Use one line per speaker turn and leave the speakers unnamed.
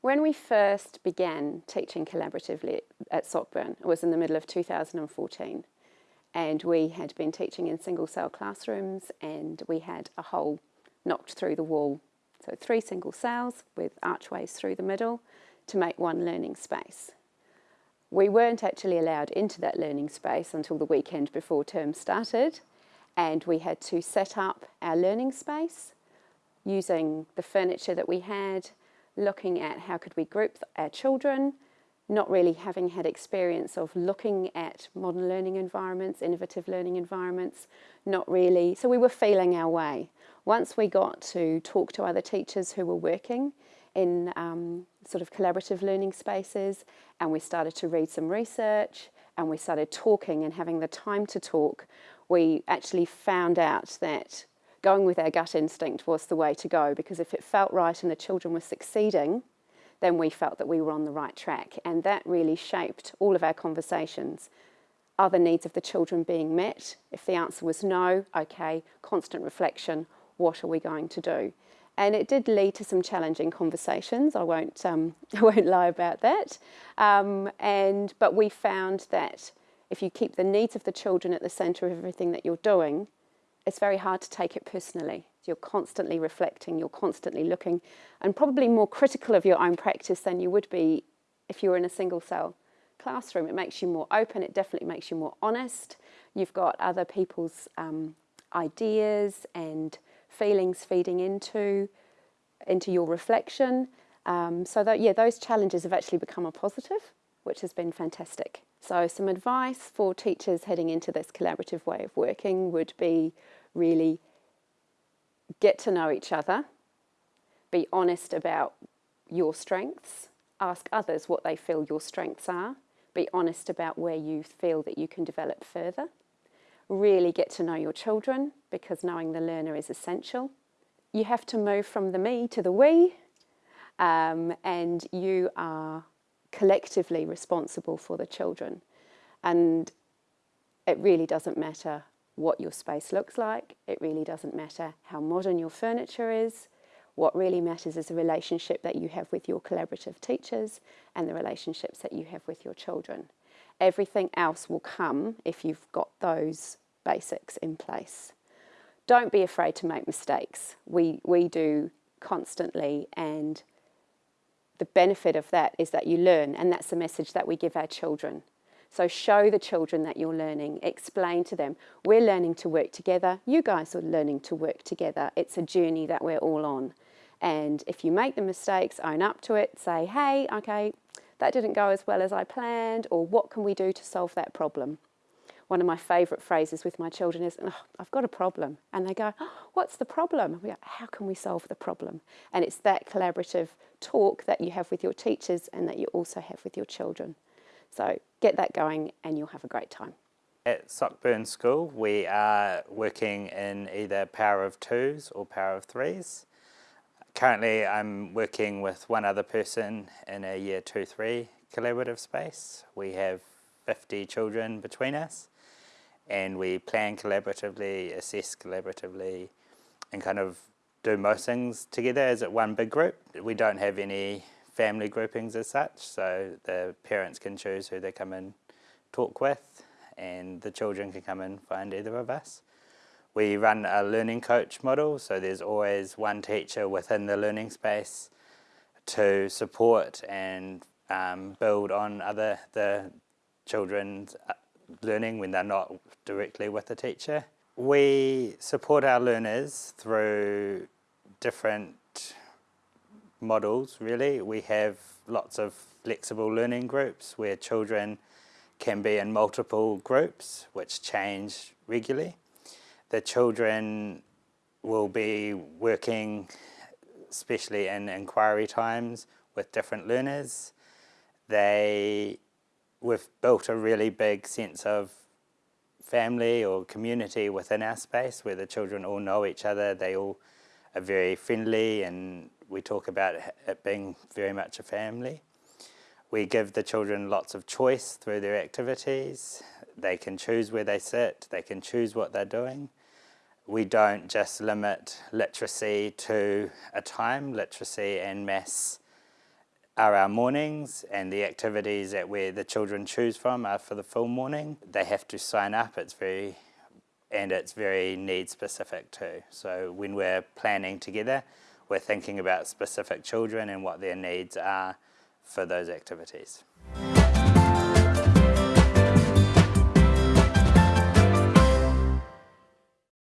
When we first began teaching collaboratively at Sockburn, it was in the middle of 2014, and we had been teaching in single cell classrooms and we had a hole knocked through the wall. So three single cells with archways through the middle to make one learning space. We weren't actually allowed into that learning space until the weekend before term started and we had to set up our learning space using the furniture that we had, looking at how could we group our children, not really having had experience of looking at modern learning environments, innovative learning environments, not really. So we were feeling our way. Once we got to talk to other teachers who were working in um, sort of collaborative learning spaces and we started to read some research and we started talking and having the time to talk, we actually found out that going with our gut instinct was the way to go because if it felt right and the children were succeeding, then we felt that we were on the right track. And that really shaped all of our conversations. Are the needs of the children being met? If the answer was no, okay, constant reflection, what are we going to do? and it did lead to some challenging conversations. I won't, um, I won't lie about that. Um, and but we found that if you keep the needs of the children at the centre of everything that you're doing, it's very hard to take it personally. You're constantly reflecting, you're constantly looking, and probably more critical of your own practice than you would be if you were in a single cell classroom. It makes you more open, it definitely makes you more honest. You've got other people's um, ideas and feelings feeding into, into your reflection. Um, so that, yeah, those challenges have actually become a positive, which has been fantastic. So some advice for teachers heading into this collaborative way of working would be really get to know each other, be honest about your strengths, ask others what they feel your strengths are, be honest about where you feel that you can develop further really get to know your children because knowing the learner is essential. You have to move from the me to the we um, and you are collectively responsible for the children. And it really doesn't matter what your space looks like, it really doesn't matter how modern your furniture is, what really matters is the relationship that you have with your collaborative teachers and the relationships that you have with your children. Everything else will come if you've got those basics in place. Don't be afraid to make mistakes. We, we do constantly and the benefit of that is that you learn and that's the message that we give our children. So show the children that you're learning, explain to them, we're learning to work together, you guys are learning to work together. It's a journey that we're all on. And if you make the mistakes, own up to it, say, hey, okay, that didn't go as well as I planned, or what can we do to solve that problem? One of my favourite phrases with my children is, oh, I've got a problem. And they go, oh, what's the problem? we go, how can we solve the problem? And it's that collaborative talk that you have with your teachers and that you also have with your children. So get that going and you'll have a great time.
At Sockburn School, we are working in either power of twos or power of threes. Currently, I'm working with one other person in a year two, three collaborative space. We have 50 children between us and we plan collaboratively, assess collaboratively and kind of do most things together as one big group. We don't have any family groupings as such, so the parents can choose who they come and talk with and the children can come and find either of us. We run a learning coach model, so there's always one teacher within the learning space to support and um, build on other the children's uh, learning when they're not directly with the teacher. We support our learners through different models really. We have lots of flexible learning groups where children can be in multiple groups which change regularly the children will be working, especially in inquiry times, with different learners. They, we've built a really big sense of family or community within our space where the children all know each other, they all are very friendly and we talk about it being very much a family. We give the children lots of choice through their activities. They can choose where they sit, they can choose what they're doing. We don't just limit literacy to a time. Literacy and maths are our mornings and the activities that where the children choose from are for the full morning. They have to sign up, it's very and it's very need specific too. So when we're planning together, we're thinking about specific children and what their needs are for those activities.